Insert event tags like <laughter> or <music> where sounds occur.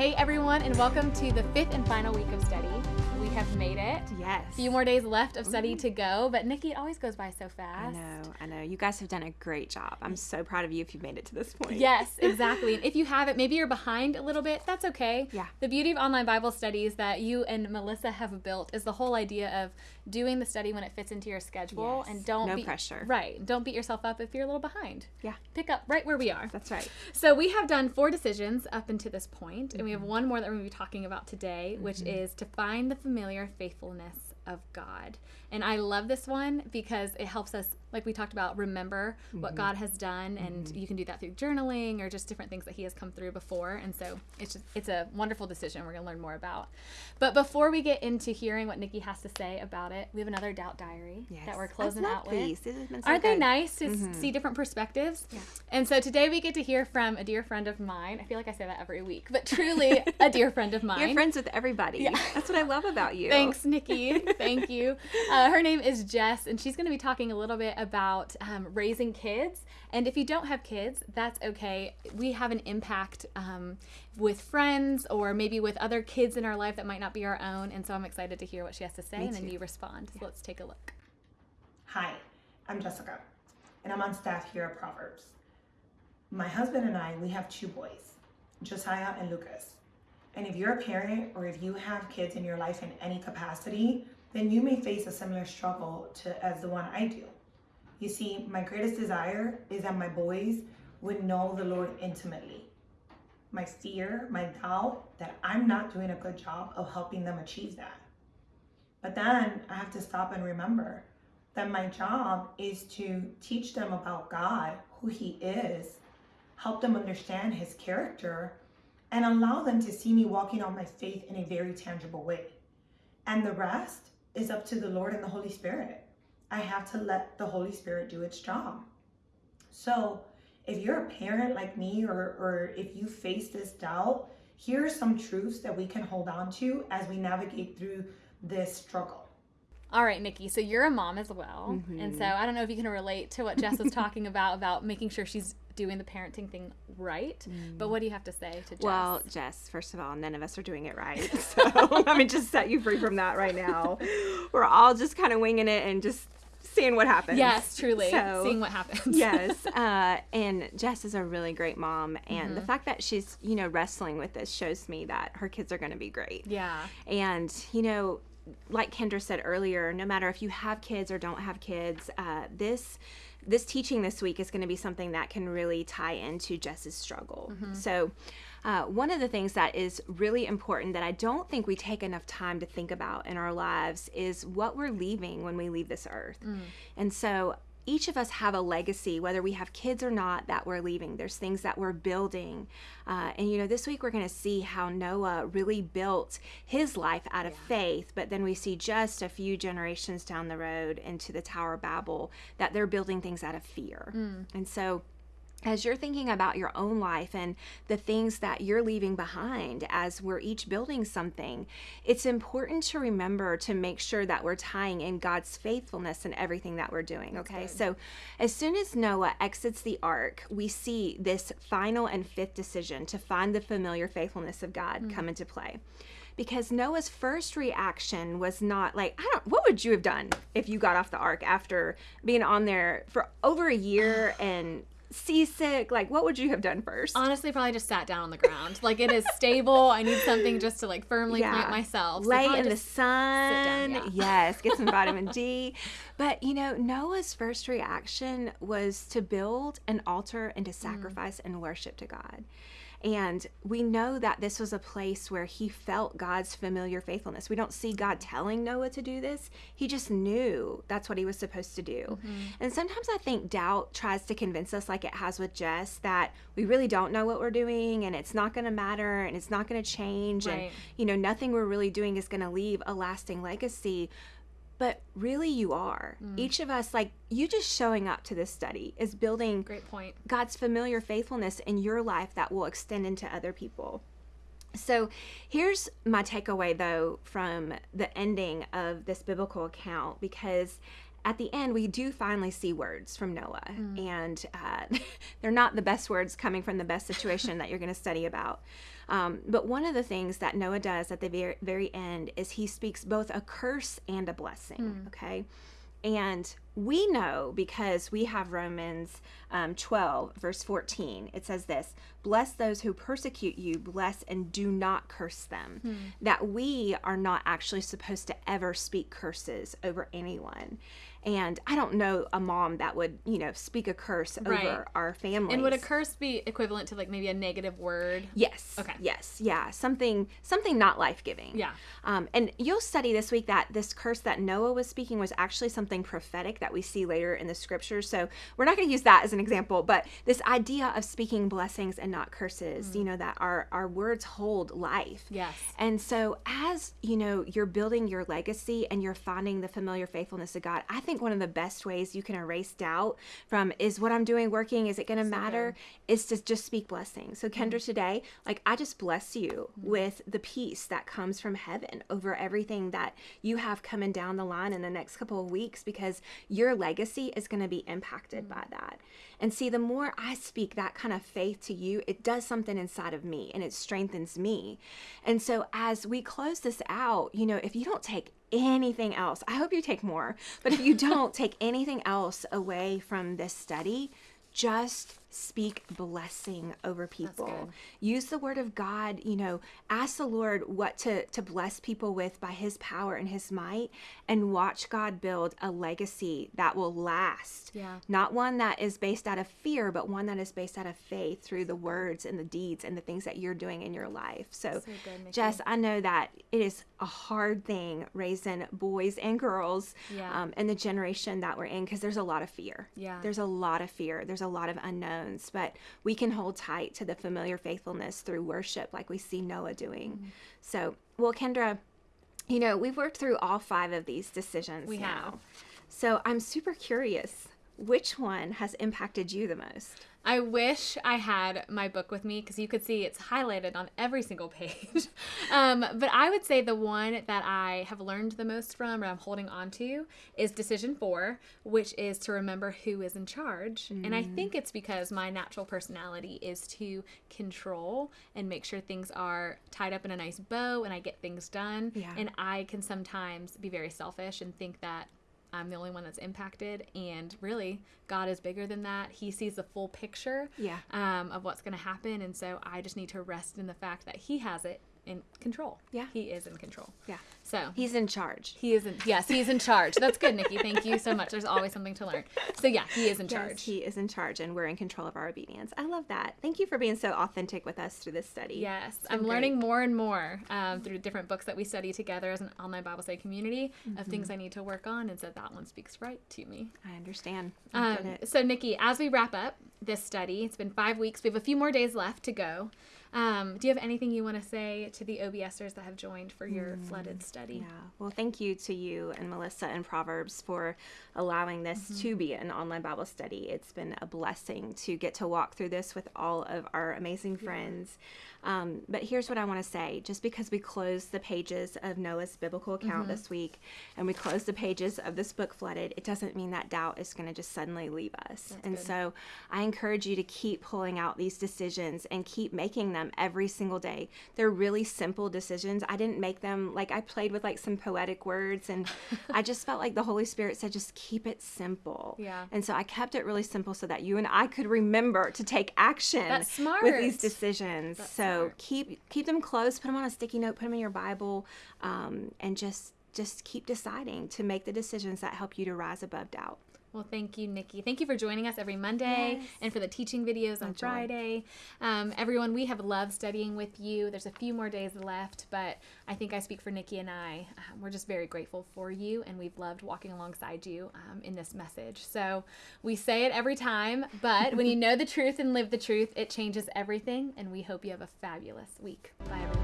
Hey everyone, and welcome to the fifth and final week of study. We have made it. Yes. A few more days left of study mm-hmm. to go, but Nikki, it always goes by so fast. I know, I know. You guys have done a great job. I'm so proud of you if you've made it to this point. Yes, <laughs> exactly. and if you haven't, maybe you're behind a little bit, that's okay. Yeah. The beauty of online Bible studies that you and Melissa have built is the whole idea of doing the study when it fits into your schedule Yes. and don't No beat- pressure. Right. Don't beat yourself up if you're a little behind. Yeah. Pick up right where we are. That's right. So we have done four decisions up until this point, and we Mm-hmm. have one more that we're going to be talking about today, which is to find the familiar faithfulness of God. And I love this one because it helps us, like we talked about, remember Mm-hmm. what God has done, and you can do that through journaling or just different things that He has come through before. And so it's just it's a wonderful decision we're going to learn more about. But before we get into hearing what Nikki has to say about it, we have another doubt diary Yes. that we're closing out with. This has so Aren't they nice to s see different perspectives? Yeah. And so today we get to hear from a dear friend of mine. I feel like I say that every week, but truly a dear friend of <laughs> mine. You're friends with everybody. Yeah. That's what I love about you. <laughs> Thanks, Nikki. <laughs> Thank you. Uh, her name is Jess, and she's going to be talking a little bit about um, raising kids. And if you don't have kids, that's okay. We have an impact um, with friends or maybe with other kids in our life that might not be our own. And so I'm excited to hear what she has to say, Me and then you respond. So let's take a look. Hi, I'm Jessica, and I'm on staff here at Proverbs. My husband and I, we have two boys, Josiah and Lucas. And if you're a parent or if you have kids in your life in any capacity, then you may face a similar struggle to as the one I do. You see, my greatest desire is that my boys would know the Lord intimately. My fear, my doubt that I'm not doing a good job of helping them achieve that. But then I have to stop and remember that my job is to teach them about God, who He is, help them understand His character, and allow them to see me walking out my faith in a very tangible way. And the rest is up to the Lord and the Holy Spirit. I have to let the Holy Spirit do its job. So, if you're a parent like me, or, or if you face this doubt, here are some truths that we can hold on to as we navigate through this struggle. All right, Nikki. So you're a mom as well, Mm-hmm. and so I don't know if you can relate to what Jess was talking <laughs> about about making sure she's doing the parenting thing right. But what do you have to say to Jess? Mm. Well, Jess, first of all, none of us are doing it right. <laughs> So <laughs> let me just set you free from that right now. We're all just kind of winging it and just seeing what happens. yes, truly, So- seeing what happens. <laughs> yes <laughs> uh, and jess is a really great mom and Mm-hmm. the fact that she's you know wrestling with this shows me that her kids are going to be great yeah, and you know like kendra said earlier no matter if you have kids or don't have kids uh, this this teaching this week is going to be something that can really tie into jess's struggle. So uh, one of the things that is really important that I don't think we take enough time to think about in our lives is what we're leaving when we leave this earth. And so each of us have a legacy, whether we have kids or not, that we're leaving. There's things that we're building. Uh, and, you know, this week we're going to see how Noah really built his life out of faith, but then we see just a few generations down the road into the Tower of Babel that they're building things out of fear. And so, as you're thinking about your own life and the things that you're leaving behind as we're each building something, it's important to remember to make sure that we're tying in God's faithfulness in everything that we're doing. Okay. So, as soon as Noah exits the ark, we see this final and fifth decision to find the familiar faithfulness of God hmm. come into play. Because Noah's first reaction was not like, I don't, what would you have done if you got off the ark after being on there for over a year <sighs> and seasick? Like, what would you have done first? honestly, probably just sat down on the ground. Like it is stable. I need something just to like firmly Yeah. plant myself. So Lay in the sun. yeah. Yes, get some <laughs> vitamin D. But you know, Noah's first reaction was to build an altar and to sacrifice and worship to God. And we know that this was a place where he felt God's familiar faithfulness. We don't see God telling Noah to do this. He just knew that's what he was supposed to do. Mm-hmm. And sometimes I think doubt tries to convince us, like it has with Jess, that we really don't know what we're doing and it's not going to matter and it's not going to change. And, you know, nothing we're really doing is going to leave a lasting legacy. But really, you are. Mm. Each of us, like you just showing up to this study, is building Great point. God's familiar faithfulness in your life that will extend into other people. So here's my takeaway, though, from the ending of this biblical account, because at the end, we do finally see words from Noah. And uh, <laughs> they're not the best words coming from the best situation that you're going to study about. Um, but one of the things that Noah does at the very, very end is he speaks both a curse and a blessing. Okay. And we know because we have Romans um, 12, verse 14. It says this Bless those who persecute you, bless and do not curse them. That we are not actually supposed to ever speak curses over anyone. And I don't know a mom that would, you know, speak a curse Right. over our family. And would a curse be equivalent to like maybe a negative word? Yes. Okay. Yes. Yeah. Something. Something not life giving. Yeah. Um, and you'll study this week that this curse that Noah was speaking was actually something prophetic that we see later in the scriptures. So we're not going to use that as an example, but this idea of speaking blessings and not curses. You mm. know that our our words hold life. Yes. And so, as you know, you're building your legacy and you're finding the familiar faithfulness of God, I think one of the best ways you can erase doubt from is what I'm doing working? Is it going to matter? Is to just speak blessings. So, Kendra, mm. today, like I just bless you mm. with the peace that comes from heaven over everything that you have coming down the line in the next couple of weeks because your legacy is going to be impacted mm. by that. And see, the more I speak that kind of faith to you, it does something inside of me and it strengthens me. And so, as we close this out, you know, if you don't take anything else, I hope you take more, but if you <laughs> don't take anything else away from this study, just speak blessing over people. Use the word of God, you know, ask the Lord what to to bless people with by his power and his might and watch God build a legacy that will last. Yeah. Not one that is based out of fear, but one that is based out of faith through the words and the deeds and the things that you're doing in your life. So, So good, Jess, I know that it is a hard thing raising boys and girls Yeah. um, in the generation that we're in because there's a lot of fear. Yeah. There's a lot of fear. There's a lot of but we can hold tight to the familiar faithfulness through worship like we see Noah doing. Mm-hmm. So, well, Kendra, you know, we've worked through all five of these decisions We now. have. So I'm super curious which one has impacted you the most? I wish I had my book with me because you could see it's highlighted on every single page. <laughs> um, but I would say the one that I have learned the most from or I'm holding on to is decision four, which is to remember who is in charge. And I think it's because my natural personality is to control and make sure things are tied up in a nice bow and I get things done. Yeah. And I can sometimes be very selfish and think that I'm the only one that's impacted. And really, God is bigger than that. He sees the full picture Yeah. um, of what's going to happen. And so I just need to rest in the fact that He has it in control. Yeah. He is in control. Yeah. So He's in charge. he is in, yes, he's in charge. That's good, Nikki. Thank you so much. There's always something to learn. So yeah, he is in Yes, charge. he is in charge and we're in control of our obedience. I love that. Thank you for being so authentic with us through this study. Yes, I'm learning more and more um, through different books that we study together as an online Bible study community of things I need to work on, and so that one speaks right to me. I understand. I Um, so, Nikki, as we wrap up this study, it's been five weeks. We have a few more days left to go. Um, do you have anything you want to say to the OBSers that have joined for your flooded study? Yeah. Well, thank you to you and Melissa and Proverbs for allowing this Mm-hmm. to be an online Bible study. It's been a blessing to get to walk through this with all of our amazing friends. Um, but here's what I want to say just because we closed the pages of Noah's biblical account Mm-hmm. this week and we closed the pages of this book, Flooded, it doesn't mean that doubt is going to just suddenly leave us. and good. so I encourage you to keep pulling out these decisions and keep making them every single day. They're really simple decisions. I didn't make them like I played with like some poetic words and <laughs> I just felt like the Holy Spirit said just keep it simple. Yeah. And so I kept it really simple so that you and I could remember to take action That's with these smart. decisions. so smart. keep keep them close, put them on a sticky note, put them in your Bible, um, and just just keep deciding to make the decisions that help you to rise above doubt. Well, thank you, Nikki. Thank you for joining us every Monday Yes. and for the teaching videos on joy. Friday. Um, everyone, we have loved studying with you. There's a few more days left, but I think I speak for Nikki and I. Um, we're just very grateful for you, and we've loved walking alongside you um, in this message. So we say it every time, but when you <laughs> know the truth and live the truth, it changes everything. And we hope you have a fabulous week. Bye, everyone.